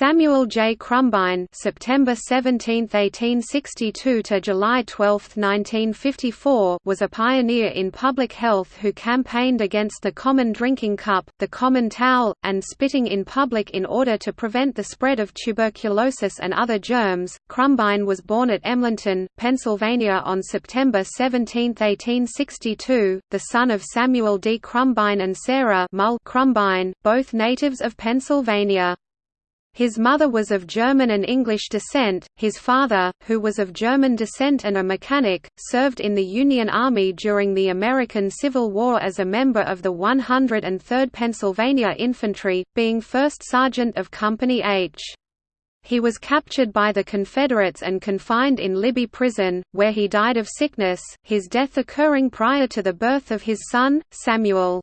Samuel J. Crumbine (September 17, 1862 to July 12, 1954) was a pioneer in public health who campaigned against the common drinking cup, the common towel, and spitting in public in order to prevent the spread of tuberculosis and other germs. Crumbine was born at Emlenton, Pennsylvania on September 17, 1862, the son of Samuel D. Crumbine and Sarah Mull Crumbine, both natives of Pennsylvania. His mother was of German and English descent, his father, who was of German descent and a mechanic, served in the Union Army during the American Civil War as a member of the 103rd Pennsylvania Infantry, being 1st Sergeant of Company H. He was captured by the Confederates and confined in Libby Prison, where he died of sickness, his death occurring prior to the birth of his son, Samuel.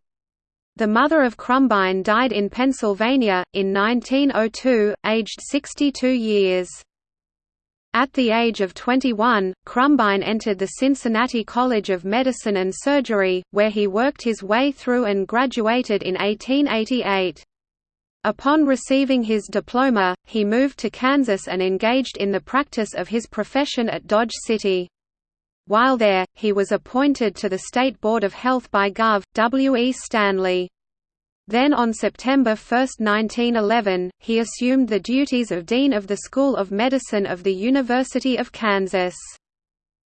The mother of Crumbine died in Pennsylvania, in 1902, aged 62 years. At the age of 21, Crumbine entered the Cincinnati College of Medicine and Surgery, where he worked his way through and graduated in 1888. Upon receiving his diploma, he moved to Kansas and engaged in the practice of his profession at Dodge City. While there, he was appointed to the State Board of Health by Gov. W. E. Stanley. Then on September 1, 1911, he assumed the duties of Dean of the School of Medicine of the University of Kansas.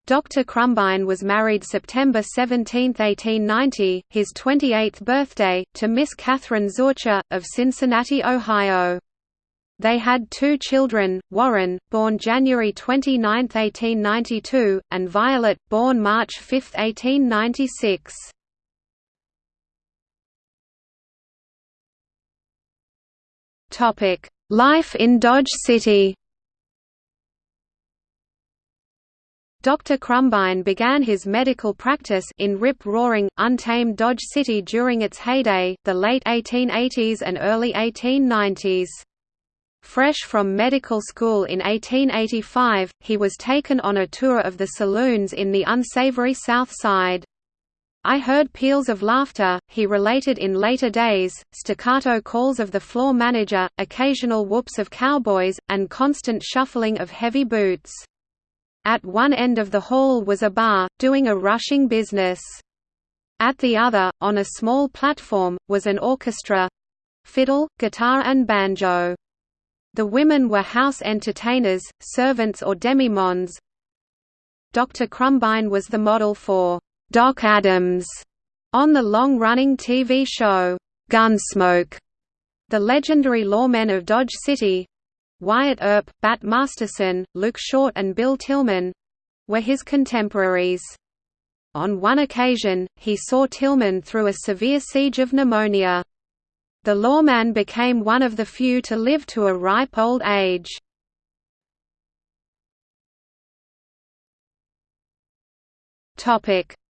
Dr. Crumbine was married September 17, 1890, his 28th birthday, to Miss Catherine Zurcher, of Cincinnati, Ohio. They had two children, Warren, born January 29, 1892, and Violet, born March 5, 1896. Life in Dodge City Dr. Crumbine began his medical practice in rip-roaring, untamed Dodge City during its heyday, the late 1880s and early 1890s. Fresh from medical school in 1885, he was taken on a tour of the saloons in the unsavory South Side. I heard peals of laughter, he related in later days, staccato calls of the floor manager, occasional whoops of cowboys, and constant shuffling of heavy boots. At one end of the hall was a bar, doing a rushing business. At the other, on a small platform, was an orchestra—fiddle, guitar and banjo. The women were house entertainers, servants or demi-mondes. Dr. Crumbine was the model for Doc Adams on the long-running TV show Gunsmoke. The legendary lawmen of Dodge City Wyatt Earp, Bat Masterson, Luke Short and Bill Tilghman were his contemporaries. On one occasion, he saw Tilghman through a severe siege of pneumonia. The lawman became one of the few to live to a ripe old age.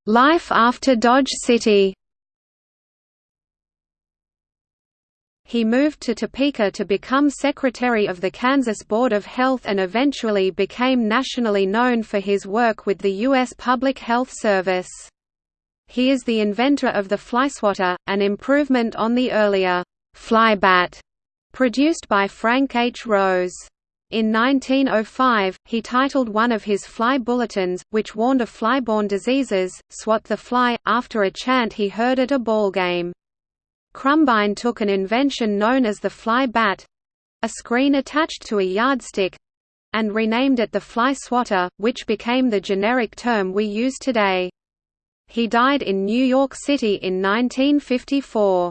Life after Dodge City He moved to Topeka to become secretary of the Kansas Board of Health and eventually became nationally known for his work with the U.S. Public Health Service. He is the inventor of the flyswatter, an improvement on the earlier flybat produced by Frank H. Rose. In 1905, he titled one of his fly bulletins, which warned of flyborne diseases, Swat the Fly, after a chant he heard at a ball game. Crumbine took an invention known as the fly bat—a screen attached to a yardstick—and renamed it the fly swatter, which became the generic term we use today. He died in New York City in 1954.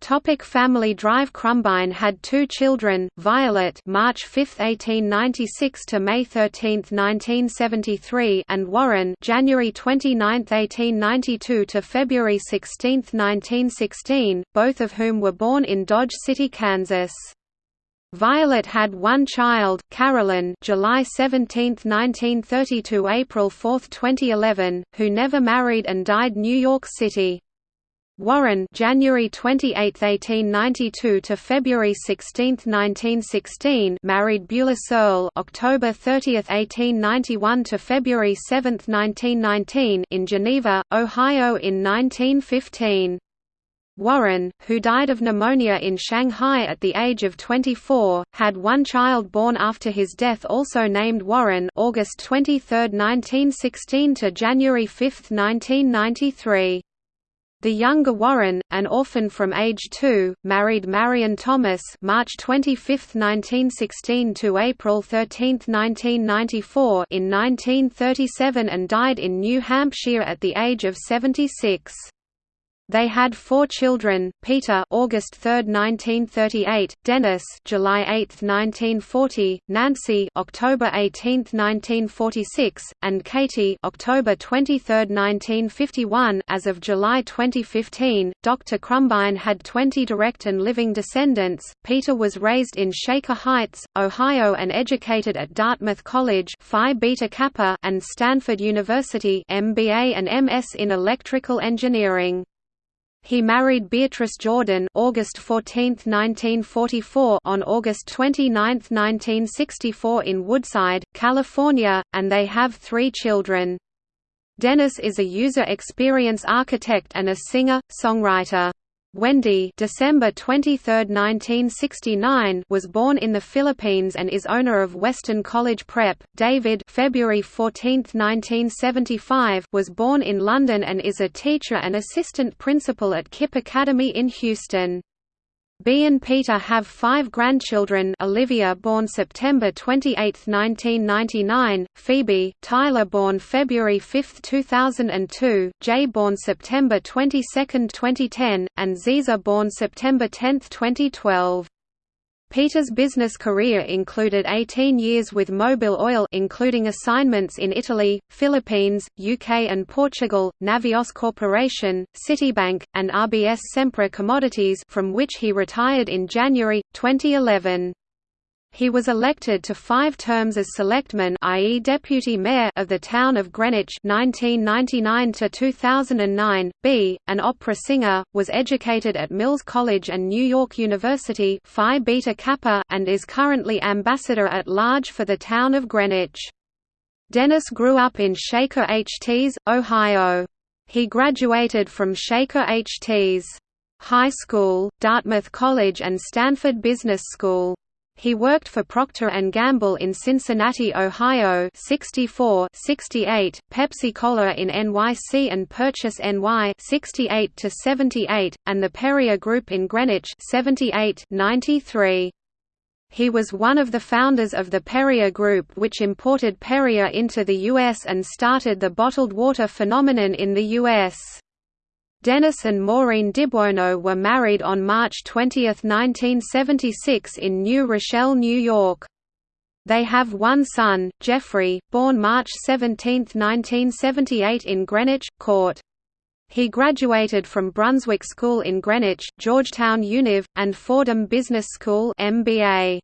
Topic family Drive Crumbine had two children, Violet March 5, 1896 to May 13, 1973 and Warren January 29, 1892 to February 16, 1916, both of whom were born in Dodge City, Kansas. Violet had one child, Carolyn July 17, 1932 April 4, 2011, who never married and died New York City. Warren January 28, 1892 to February 16, 1916 married Beulah Searle October 30, 1891 to February 7, 1919 in Geneva, Ohio in 1915. Warren, who died of pneumonia in Shanghai at the age of 24, had one child born after his death also named Warren August 23, 1916 to January 5, 1993. The younger Warren, an orphan from age 2, married Marion Thomas March 25, 1916 to April 13, 1994 in 1937 and died in New Hampshire at the age of 76. They had four children: Peter, August 3, 1938; Dennis, July 8, 1940; Nancy, October 18, 1946; and Katie, October 23, 1951. As of July 2015, Dr. Crumbine had 20 direct and living descendants. Peter was raised in Shaker Heights, Ohio, and educated at Dartmouth College Phi Beta Kappa and Stanford University, MBA and MS in electrical engineering. He married Beatrice Jordan August 14, 1944 on August 29, 1964 in Woodside, California, and they have three children. Dennis is a user experience architect and a singer-songwriter. Wendy December 23, 1969 was born in the Philippines and is owner of Western College Prep. David February 14, 1975 was born in London and is a teacher and assistant principal at KIPP Academy in Houston. B and Peter have five grandchildren Olivia born September 28, 1999, Phoebe, Tyler born February 5, 2002, Jay born September 22, 2010, and Ziza born September 10, 2012. Peter's business career included 18 years with Mobil Oil including assignments in Italy, Philippines, UK and Portugal, Navios Corporation, Citibank, and RBS Sempra Commodities from which he retired in January, 2011. He was elected to five terms as selectman i.e. deputy mayor of the town of Greenwich 1999 to 2009. B, an opera singer, was educated at Mills College and New York University Phi Beta Kappa and is currently ambassador at large for the town of Greenwich. Dennis grew up in Shaker HTs, Ohio. He graduated from Shaker HTs High School, Dartmouth College and Stanford Business School. He worked for Procter & Gamble in Cincinnati, Ohio 64 68, Pepsi-Cola in NYC and Purchase NY 68 to 78, and the Perrier Group in Greenwich 78 93. He was one of the founders of the Perrier Group which imported Perrier into the U.S. and started the bottled water phenomenon in the U.S. Dennis and Maureen Dibuono were married on March 20, 1976 in New Rochelle, New York. They have one son, Jeffrey, born March 17, 1978 in Greenwich, Court. He graduated from Brunswick School in Greenwich, Georgetown Univ, and Fordham Business School MBA.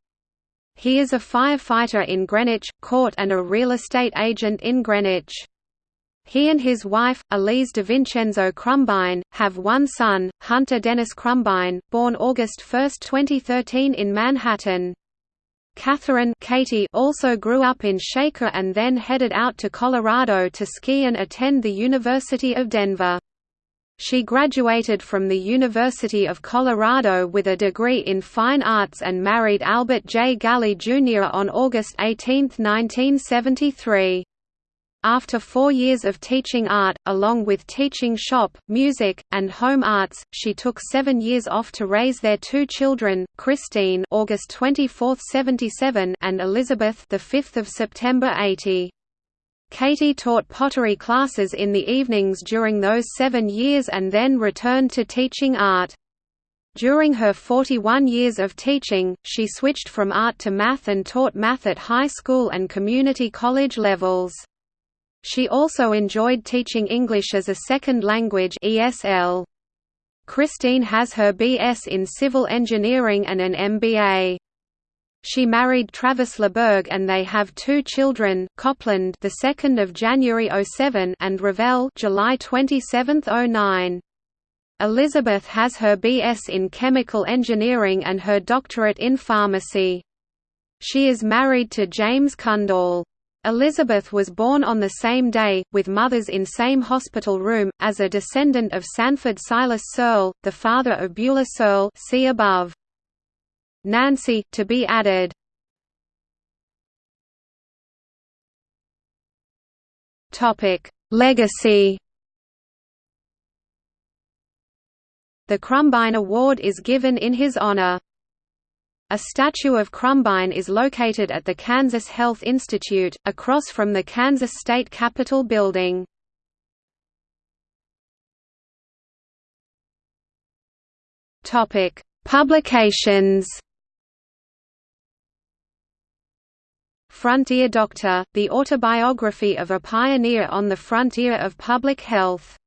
He is a firefighter in Greenwich, Court and a real estate agent in Greenwich. He and his wife, Elise DeVincenzo Crumbine, have one son, Hunter Dennis Crumbine, born August 1, 2013 in Manhattan. Catherine Katie also grew up in Shaker and then headed out to Colorado to ski and attend the University of Denver. She graduated from the University of Colorado with a degree in fine arts and married Albert J. Galley Jr. on August 18, 1973. After four years of teaching art, along with teaching shop, music, and home arts, she took seven years off to raise their two children, Christine August 24, 77 and Elizabeth 5 September 80. Katie taught pottery classes in the evenings during those seven years and then returned to teaching art. During her 41 years of teaching, she switched from art to math and taught math at high school and community college levels. She also enjoyed teaching English as a second language ESL. Christine has her BS in civil engineering and an MBA. She married Travis LeBerg and they have two children, Copland, the 2nd of January 07, and Ravel, July 27, 09. Elizabeth has her BS in chemical engineering and her doctorate in pharmacy. She is married to James Kundal. Elizabeth was born on the same day, with mothers in same hospital room, as a descendant of Sanford Silas Searle, the father of Beulah Searle see above. Nancy, to be added Legacy The Crumbine Award is given in his honor. A statue of Crumbine is located at the Kansas Health Institute, across from the Kansas State Capitol building. Publications Frontier Doctor, the autobiography of a pioneer on the frontier of public health